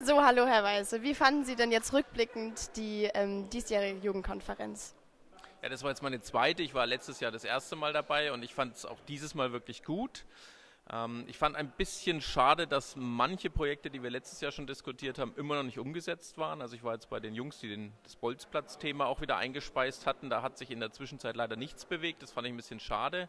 So, hallo Herr Weise. Wie fanden Sie denn jetzt rückblickend die ähm, diesjährige Jugendkonferenz? Ja, das war jetzt meine zweite. Ich war letztes Jahr das erste Mal dabei und ich fand es auch dieses Mal wirklich gut. Ähm, ich fand ein bisschen schade, dass manche Projekte, die wir letztes Jahr schon diskutiert haben, immer noch nicht umgesetzt waren. Also ich war jetzt bei den Jungs, die den, das Bolzplatz-Thema auch wieder eingespeist hatten. Da hat sich in der Zwischenzeit leider nichts bewegt. Das fand ich ein bisschen schade.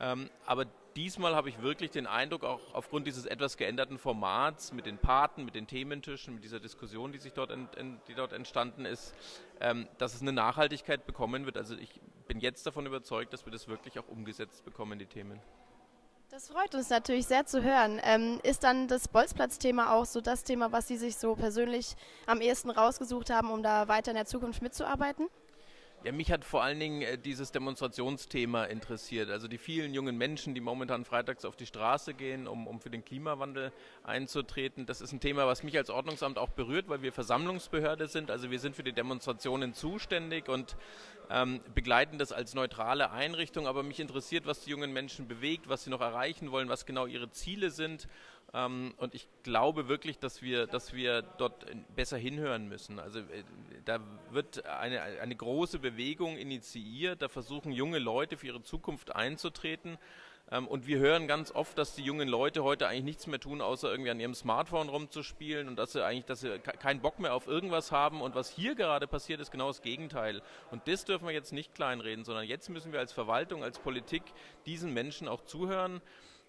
Ähm, aber diesmal habe ich wirklich den Eindruck, auch aufgrund dieses etwas geänderten Formats mit den Paten, mit den Thementischen, mit dieser Diskussion, die sich dort, ent, die dort entstanden ist, ähm, dass es eine Nachhaltigkeit bekommen wird. Also ich bin jetzt davon überzeugt, dass wir das wirklich auch umgesetzt bekommen, die Themen. Das freut uns natürlich sehr zu hören. Ähm, ist dann das Bolzplatz-Thema auch so das Thema, was Sie sich so persönlich am ehesten rausgesucht haben, um da weiter in der Zukunft mitzuarbeiten? Ja, mich hat vor allen Dingen äh, dieses Demonstrationsthema interessiert. Also die vielen jungen Menschen, die momentan freitags auf die Straße gehen, um, um für den Klimawandel einzutreten. Das ist ein Thema, was mich als Ordnungsamt auch berührt, weil wir Versammlungsbehörde sind. Also wir sind für die Demonstrationen zuständig und ähm, begleiten das als neutrale Einrichtung. Aber mich interessiert, was die jungen Menschen bewegt, was sie noch erreichen wollen, was genau ihre Ziele sind. Ähm, und ich glaube wirklich, dass wir, dass wir dort besser hinhören müssen. Also äh, da wird eine, eine große Bewegung initiiert, da versuchen junge Leute für ihre Zukunft einzutreten. Ähm, und wir hören ganz oft, dass die jungen Leute heute eigentlich nichts mehr tun, außer irgendwie an ihrem Smartphone rumzuspielen und dass sie eigentlich, dass sie keinen Bock mehr auf irgendwas haben. Und was hier gerade passiert, ist genau das Gegenteil. Und das dürfen wir jetzt nicht kleinreden, sondern jetzt müssen wir als Verwaltung, als Politik diesen Menschen auch zuhören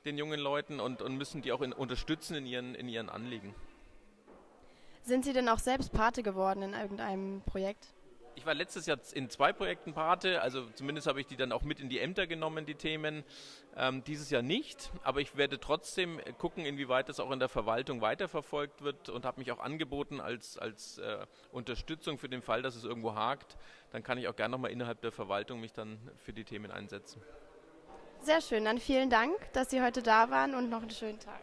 den jungen Leuten und, und müssen die auch in, unterstützen in ihren, in ihren Anliegen. Sind Sie denn auch selbst Pate geworden in irgendeinem Projekt? Ich war letztes Jahr in zwei Projekten Pate, also zumindest habe ich die dann auch mit in die Ämter genommen, die Themen. Ähm, dieses Jahr nicht, aber ich werde trotzdem gucken, inwieweit das auch in der Verwaltung weiterverfolgt wird und habe mich auch angeboten als, als äh, Unterstützung für den Fall, dass es irgendwo hakt. Dann kann ich auch gerne nochmal innerhalb der Verwaltung mich dann für die Themen einsetzen. Sehr schön, dann vielen Dank, dass Sie heute da waren und noch einen schönen Tag.